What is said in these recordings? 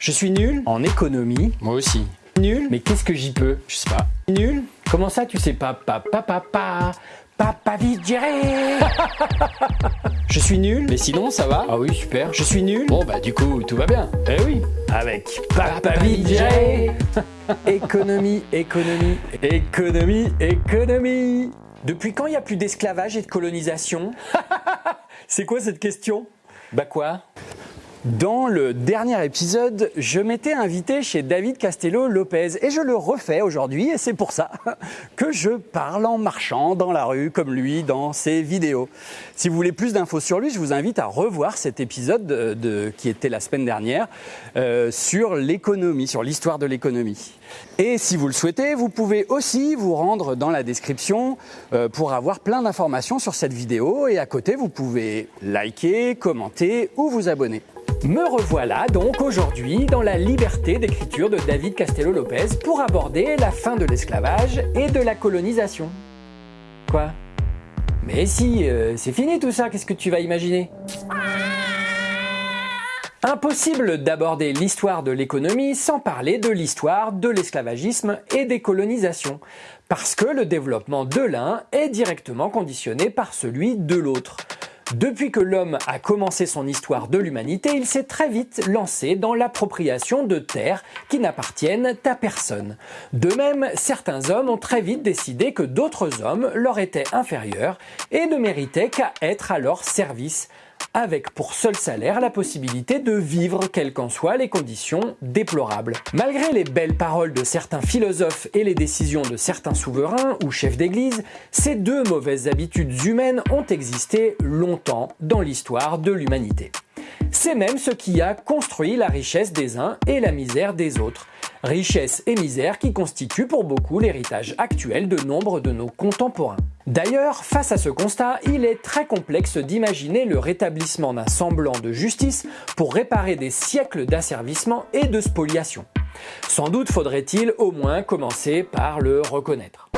Je suis nul. En économie. Moi aussi. Nul. Mais qu'est-ce que j'y peux? Je sais pas. Nul. Comment ça tu sais pas? Papa, papa, papa vite gérer Je suis nul. Mais sinon, ça va? Ah oui, super. Je suis nul. Bon, bah du coup, tout va bien. Eh oui. Avec papa vite gérer Économie, économie, économie, économie. Depuis quand il n'y a plus d'esclavage et de colonisation? C'est quoi cette question? Bah quoi? Dans le dernier épisode, je m'étais invité chez David Castello Lopez et je le refais aujourd'hui et c'est pour ça que je parle en marchant dans la rue comme lui dans ses vidéos. Si vous voulez plus d'infos sur lui, je vous invite à revoir cet épisode de, de- qui était la semaine dernière euh, sur l'économie, sur l'histoire de l'économie. Et si vous le souhaitez, vous pouvez aussi vous rendre dans la description euh, pour avoir plein d'informations sur cette vidéo et à côté vous pouvez liker, commenter ou vous abonner. Me revoilà donc aujourd'hui dans la liberté d'écriture de David Castello Lopez pour aborder la fin de l'esclavage et de la colonisation. Quoi? Mais si, euh, c'est fini tout ça, qu'est-ce que tu vas imaginer? Impossible d'aborder l'histoire de l'économie sans parler de l'histoire de l'esclavagisme et des colonisations, parce que le développement de l'un est directement conditionné par celui de l'autre. Depuis que l'homme a commencé son histoire de l'humanité, il s'est très vite lancé dans l'appropriation de terres qui n'appartiennent à personne. De même, certains hommes ont très vite décidé que d'autres hommes leur étaient inférieurs et ne méritaient qu'à être à leur service avec pour seul salaire la possibilité de vivre quelles qu'en soient les conditions déplorables. Malgré les belles paroles de certains philosophes et les décisions de certains souverains ou chefs d'église, ces deux mauvaises habitudes humaines ont existé longtemps dans l'histoire de l'humanité. C'est même ce qui a construit la richesse des uns et la misère des autres. Richesse et misère qui constituent pour beaucoup l'héritage actuel de nombre de nos contemporains. D'ailleurs, face à ce constat, il est très complexe d'imaginer le rétablissement d'un semblant de justice pour réparer des siècles d'asservissement et de spoliation. Sans doute faudrait-il au moins commencer par le reconnaître.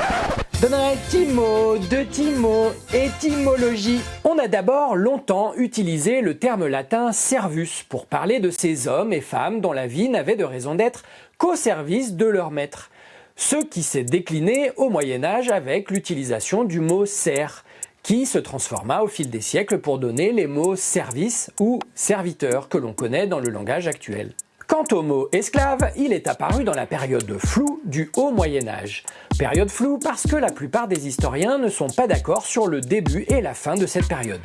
Petits mots, étymologie. On a d'abord longtemps utilisé le terme latin servus pour parler de ces hommes et femmes dont la vie n'avait de raison d'être qu'au service de leur maître. Ce qui s'est décliné au Moyen Âge avec l'utilisation du mot serf, qui se transforma au fil des siècles pour donner les mots service ou serviteur que l'on connaît dans le langage actuel. Quant au mot esclave, il est apparu dans la période floue du Haut Moyen Âge. Période floue parce que la plupart des historiens ne sont pas d'accord sur le début et la fin de cette période.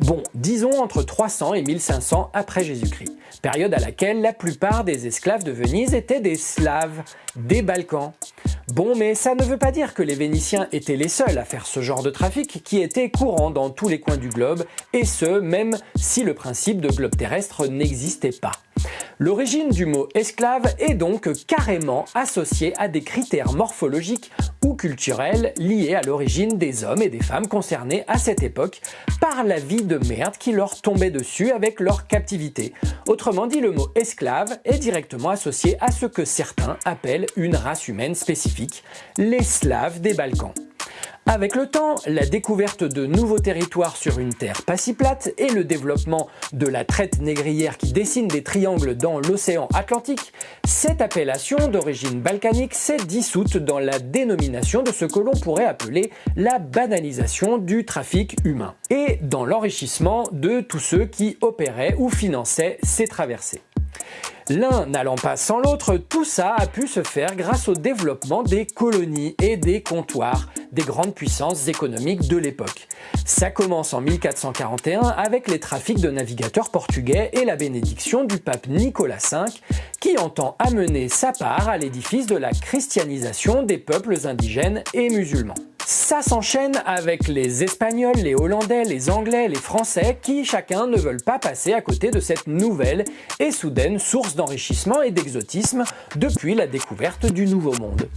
Bon, disons entre 300 et 1500 après Jésus-Christ, période à laquelle la plupart des esclaves de Venise étaient des Slaves, des Balkans. Bon, mais ça ne veut pas dire que les Vénitiens étaient les seuls à faire ce genre de trafic qui était courant dans tous les coins du globe, et ce, même si le principe de globe terrestre n'existait pas. L'origine du mot esclave est donc carrément associée à des critères morphologiques ou culturels liés à l'origine des hommes et des femmes concernés à cette époque par la vie de merde qui leur tombait dessus avec leur captivité. Autrement dit, le mot esclave est directement associé à ce que certains appellent une race humaine spécifique, les Slaves des Balkans. Avec le temps, la découverte de nouveaux territoires sur une terre pas si plate et le développement de la traite négrière qui dessine des triangles dans l'océan Atlantique, cette appellation d'origine balkanique s'est dissoute dans la dénomination de ce que l'on pourrait appeler la banalisation du trafic humain et dans l'enrichissement de tous ceux qui opéraient ou finançaient ces traversées. L'un n'allant pas sans l'autre, tout ça a pu se faire grâce au développement des colonies et des comptoirs des grandes puissances économiques de l'époque. Ça commence en 1441 avec les trafics de navigateurs portugais et la bénédiction du pape Nicolas V qui entend amener sa part à l'édifice de la christianisation des peuples indigènes et musulmans. Ça s'enchaîne avec les Espagnols, les Hollandais, les Anglais, les Français qui chacun ne veulent pas passer à côté de cette nouvelle et soudaine source d'enrichissement et d'exotisme depuis la découverte du Nouveau Monde.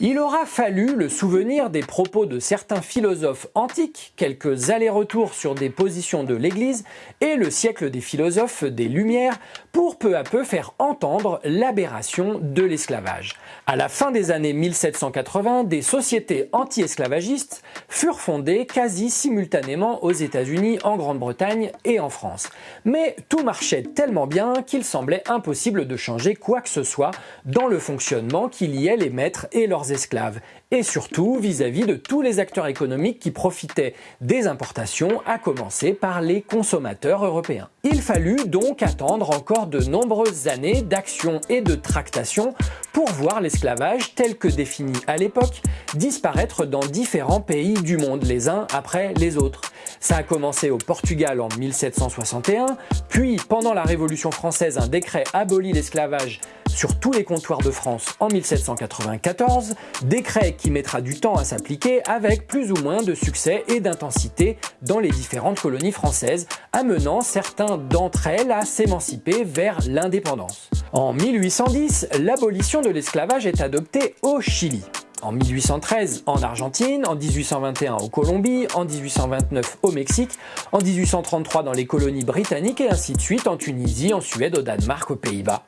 Il aura fallu le souvenir des propos de certains philosophes antiques, quelques allers-retours sur des positions de l'Église et le siècle des philosophes des Lumières pour peu à peu faire entendre l'aberration de l'esclavage. À la fin des années 1780, des sociétés anti-esclavagistes furent fondées quasi simultanément aux États-Unis, en Grande-Bretagne et en France. Mais tout marchait tellement bien qu'il semblait impossible de changer quoi que ce soit dans le fonctionnement qui liait les maîtres et leurs esclaves, et surtout vis-à-vis de tous les acteurs économiques qui profitaient des importations, à commencer par les consommateurs européens. Il fallut donc attendre encore de nombreuses années d'action et de tractation pour voir l'esclavage tel que défini à l'époque disparaître dans différents pays du monde les uns après les autres. Ça a commencé au Portugal en 1761, puis pendant la Révolution française un décret abolit l'esclavage sur tous les comptoirs de France en 1794, décret qui mettra du temps à s'appliquer avec plus ou moins de succès et d'intensité dans les différentes colonies françaises, amenant certains d'entre elles à s'émanciper vers l'indépendance. En 1810, l'abolition de l'esclavage est adoptée au Chili en 1813 en Argentine, en 1821 au Colombie, en 1829 au Mexique, en 1833 dans les colonies britanniques et ainsi de suite en Tunisie, en Suède, au Danemark, aux Pays-Bas.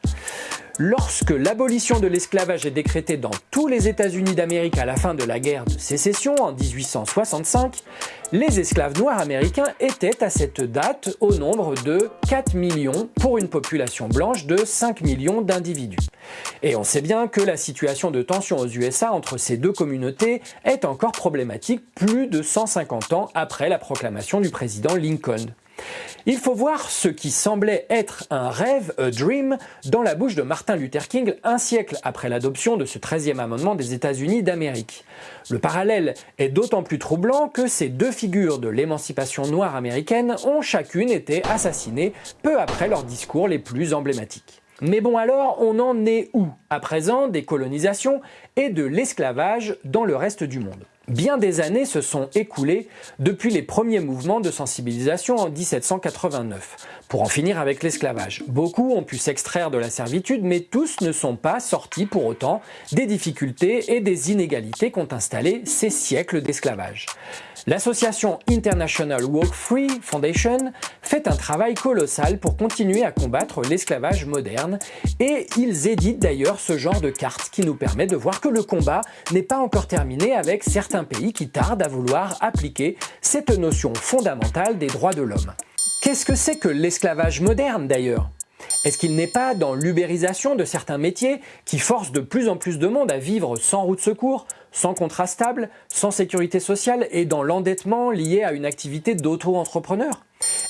Lorsque l'abolition de l'esclavage est décrétée dans tous les États-Unis d'Amérique à la fin de la guerre de sécession en 1865, les esclaves noirs américains étaient à cette date au nombre de 4 millions pour une population blanche de 5 millions d'individus. Et on sait bien que la situation de tension aux USA entre ces deux communautés est encore problématique plus de 150 ans après la proclamation du président Lincoln. Il faut voir ce qui semblait être un rêve, a dream, dans la bouche de Martin Luther King un siècle après l'adoption de ce 13e amendement des États-Unis d'Amérique. Le parallèle est d'autant plus troublant que ces deux figures de l'émancipation noire américaine ont chacune été assassinées peu après leurs discours les plus emblématiques. Mais bon alors, on en est où à présent des colonisations et de l'esclavage dans le reste du monde? Bien des années se sont écoulées depuis les premiers mouvements de sensibilisation en 1789, pour en finir avec l'esclavage. Beaucoup ont pu s'extraire de la servitude, mais tous ne sont pas sortis pour autant des difficultés et des inégalités qu'ont installées ces siècles d'esclavage. L'association International Walk Free Foundation fait un travail colossal pour continuer à combattre l'esclavage moderne. Et ils éditent d'ailleurs ce genre de carte qui nous permet de voir que le combat n'est pas encore terminé avec certains pays qui tardent à vouloir appliquer cette notion fondamentale des droits de l'homme. Qu'est-ce que c'est que l'esclavage moderne d'ailleurs? Est-ce qu'il n'est pas dans l'ubérisation de certains métiers qui forcent de plus en plus de monde à vivre sans route secours, sans contrat stable, sans sécurité sociale et dans l'endettement lié à une activité d'auto-entrepreneur.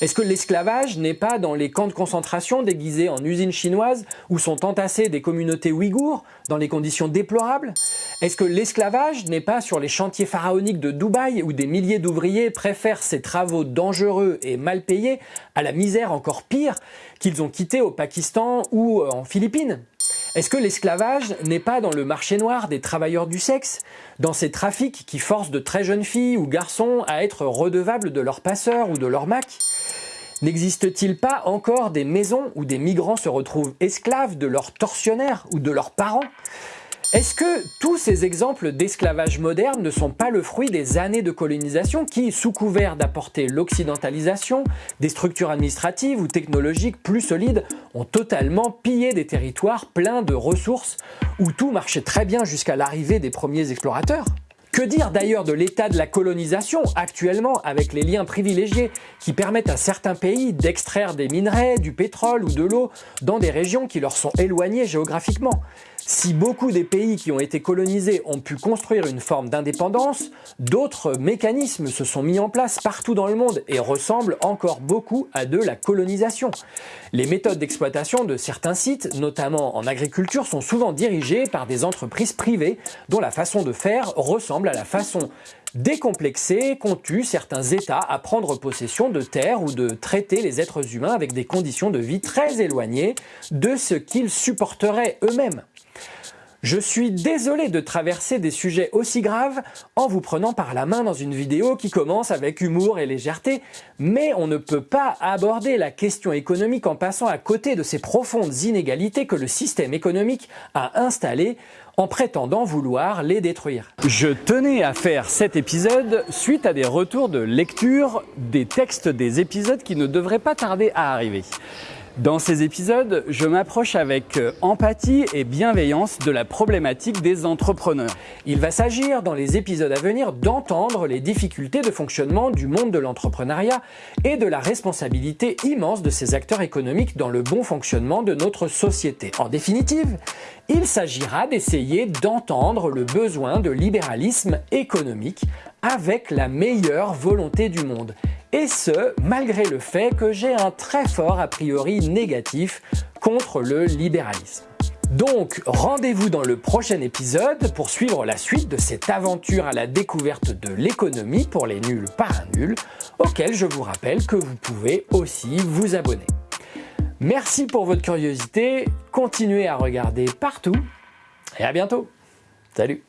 Est-ce que l'esclavage n'est pas dans les camps de concentration déguisés en usines chinoises où sont entassées des communautés ouïghours dans les conditions déplorables? Est-ce que l'esclavage n'est pas sur les chantiers pharaoniques de Dubaï où des milliers d'ouvriers préfèrent ces travaux dangereux et mal payés à la misère encore pire qu'ils ont quitté au Pakistan ou en Philippines? Est-ce que l'esclavage n'est pas dans le marché noir des travailleurs du sexe, dans ces trafics qui forcent de très jeunes filles ou garçons à être redevables de leur passeur ou de leur mac? N'existe-t-il pas encore des maisons où des migrants se retrouvent esclaves de leurs tortionnaires ou de leurs parents? Est-ce que tous ces exemples d'esclavage moderne ne sont pas le fruit des années de colonisation qui, sous couvert d'apporter l'occidentalisation, des structures administratives ou technologiques plus solides, ont totalement pillé des territoires pleins de ressources où tout marchait très bien jusqu'à l'arrivée des premiers explorateurs? Que dire d'ailleurs de l'état de la colonisation actuellement avec les liens privilégiés qui permettent à certains pays d'extraire des minerais, du pétrole ou de l'eau dans des régions qui leur sont éloignées géographiquement? Si beaucoup des pays qui ont été colonisés ont pu construire une forme d'indépendance, d'autres mécanismes se sont mis en place partout dans le monde et ressemblent encore beaucoup à de la colonisation. Les méthodes d'exploitation de certains sites, notamment en agriculture, sont souvent dirigées par des entreprises privées dont la façon de faire ressemble à la façon décomplexée qu'ont eu certains États à prendre possession de terres ou de traiter les êtres humains avec des conditions de vie très éloignées de ce qu'ils supporteraient eux-mêmes. Je suis désolé de traverser des sujets aussi graves en vous prenant par la main dans une vidéo qui commence avec humour et légèreté, mais on ne peut pas aborder la question économique en passant à côté de ces profondes inégalités que le système économique a installées en prétendant vouloir les détruire. Je tenais à faire cet épisode suite à des retours de lecture des textes des épisodes qui ne devraient pas tarder à arriver. Dans ces épisodes, je m'approche avec euh, empathie et bienveillance de la problématique des entrepreneurs. Il va s'agir dans les épisodes à venir d'entendre les difficultés de fonctionnement du monde de l'entrepreneuriat et de la responsabilité immense de ces acteurs économiques dans le bon fonctionnement de notre société. En définitive, il s'agira d'essayer d'entendre le besoin de libéralisme économique avec la meilleure volonté du monde et ce, malgré le fait que j'ai un très fort a priori négatif contre le libéralisme. Donc, rendez-vous dans le prochain épisode pour suivre la suite de cette aventure à la découverte de l'économie pour les nuls par un nul, auquel je vous rappelle que vous pouvez aussi vous abonner. Merci pour votre curiosité, continuez à regarder partout et à bientôt. Salut